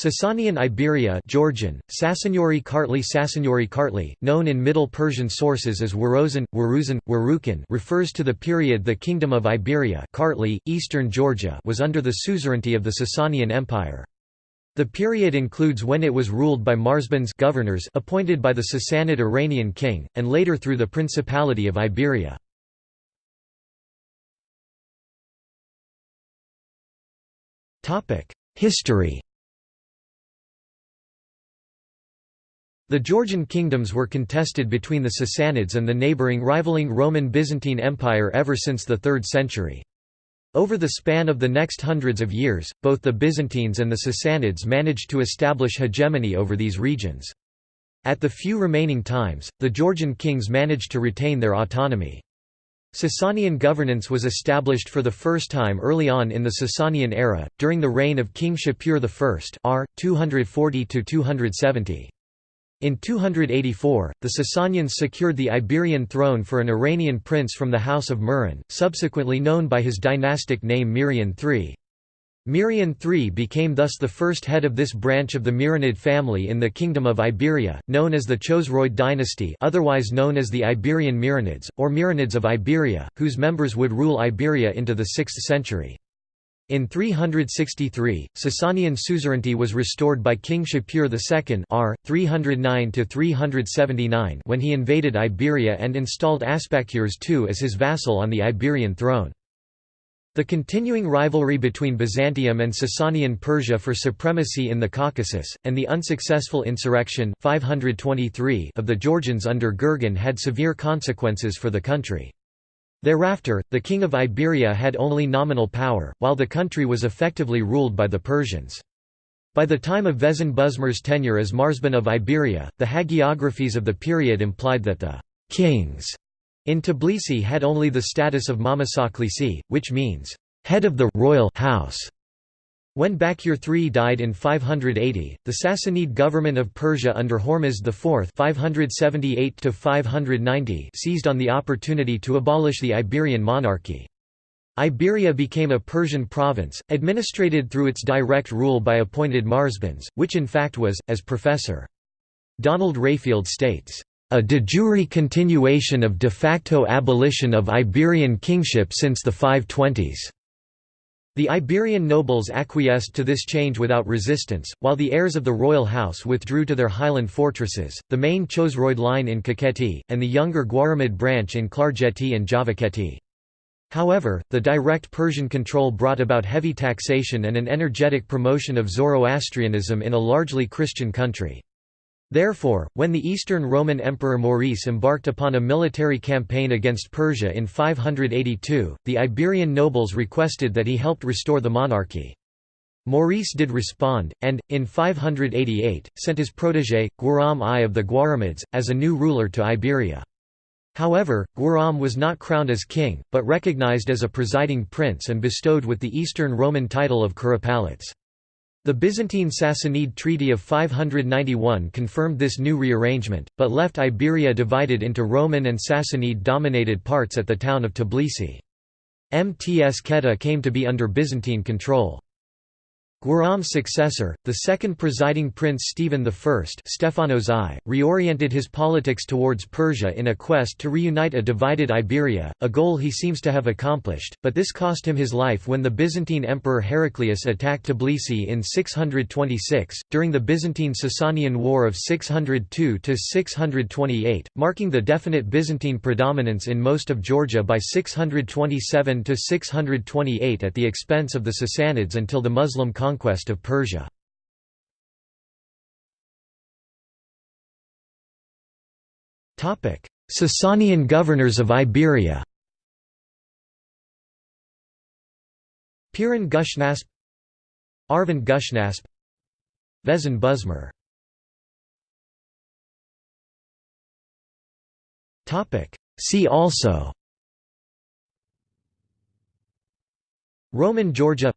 Sasanian Iberia Georgian, Sasanyori Kartli Sasanyori Kartli, known in Middle Persian sources as Warozan, Waruzan, Warukan refers to the period the Kingdom of Iberia Kartli, Eastern Georgia was under the suzerainty of the Sasanian Empire. The period includes when it was ruled by Marzbans governors appointed by the Sassanid Iranian king, and later through the Principality of Iberia. History The Georgian kingdoms were contested between the Sassanids and the neighbouring rivaling Roman-Byzantine Empire ever since the 3rd century. Over the span of the next hundreds of years, both the Byzantines and the Sassanids managed to establish hegemony over these regions. At the few remaining times, the Georgian kings managed to retain their autonomy. Sasanian governance was established for the first time early on in the Sasanian era, during the reign of King Shapur I r. 240 -270. In 284, the Sasanians secured the Iberian throne for an Iranian prince from the House of Muran, subsequently known by his dynastic name Mirian III. Mirian III became thus the first head of this branch of the Miranid family in the Kingdom of Iberia, known as the Chosroid dynasty otherwise known as the Iberian Miranids, or Miranids of Iberia, whose members would rule Iberia into the 6th century. In 363, Sasanian suzerainty was restored by King Shapur II r. 309 when he invaded Iberia and installed Aspakures II as his vassal on the Iberian throne. The continuing rivalry between Byzantium and Sasanian Persia for supremacy in the Caucasus, and the unsuccessful insurrection 523 of the Georgians under Gurgen had severe consequences for the country. Thereafter, the king of Iberia had only nominal power, while the country was effectively ruled by the Persians. By the time of Vezin Buzmir's tenure as Marzban of Iberia, the hagiographies of the period implied that the «kings» in Tbilisi had only the status of Mamasaklisi, which means «head of the royal house». When Bakur III died in 580, the Sassanid government of Persia under Hormizd IV 578 seized on the opportunity to abolish the Iberian monarchy. Iberia became a Persian province, administrated through its direct rule by appointed Marzbans, which in fact was, as Professor. Donald Rayfield states, "...a de jure continuation of de facto abolition of Iberian kingship since the 520s." The Iberian nobles acquiesced to this change without resistance, while the heirs of the royal house withdrew to their highland fortresses, the main Chosroid line in Kakheti, and the younger Guaramid branch in Klarjeti and Javakheti. However, the direct Persian control brought about heavy taxation and an energetic promotion of Zoroastrianism in a largely Christian country. Therefore, when the Eastern Roman Emperor Maurice embarked upon a military campaign against Persia in 582, the Iberian nobles requested that he helped restore the monarchy. Maurice did respond, and, in 588, sent his protégé, Guram I of the Guaramids, as a new ruler to Iberia. However, Guram was not crowned as king, but recognized as a presiding prince and bestowed with the Eastern Roman title of Kuropalates. The Byzantine Sassanid Treaty of 591 confirmed this new rearrangement, but left Iberia divided into Roman and Sassanid-dominated parts at the town of Tbilisi. Mtskheta came to be under Byzantine control. Guram's successor, the second presiding prince Stephen I Stephanos I, reoriented his politics towards Persia in a quest to reunite a divided Iberia, a goal he seems to have accomplished, but this cost him his life when the Byzantine emperor Heraclius attacked Tbilisi in 626, during the Byzantine-Sasanian War of 602–628, marking the definite Byzantine predominance in most of Georgia by 627–628 at the expense of the Sassanids until the Muslim conquest conquest of Persia. Topic. Sasanian governors of Iberia Piran Gushnasp Arvin Gushnasp Vezin Buzmir. See also Roman Georgia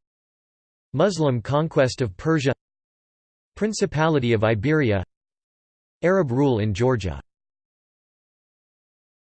Muslim conquest of Persia Principality of Iberia Arab rule in Georgia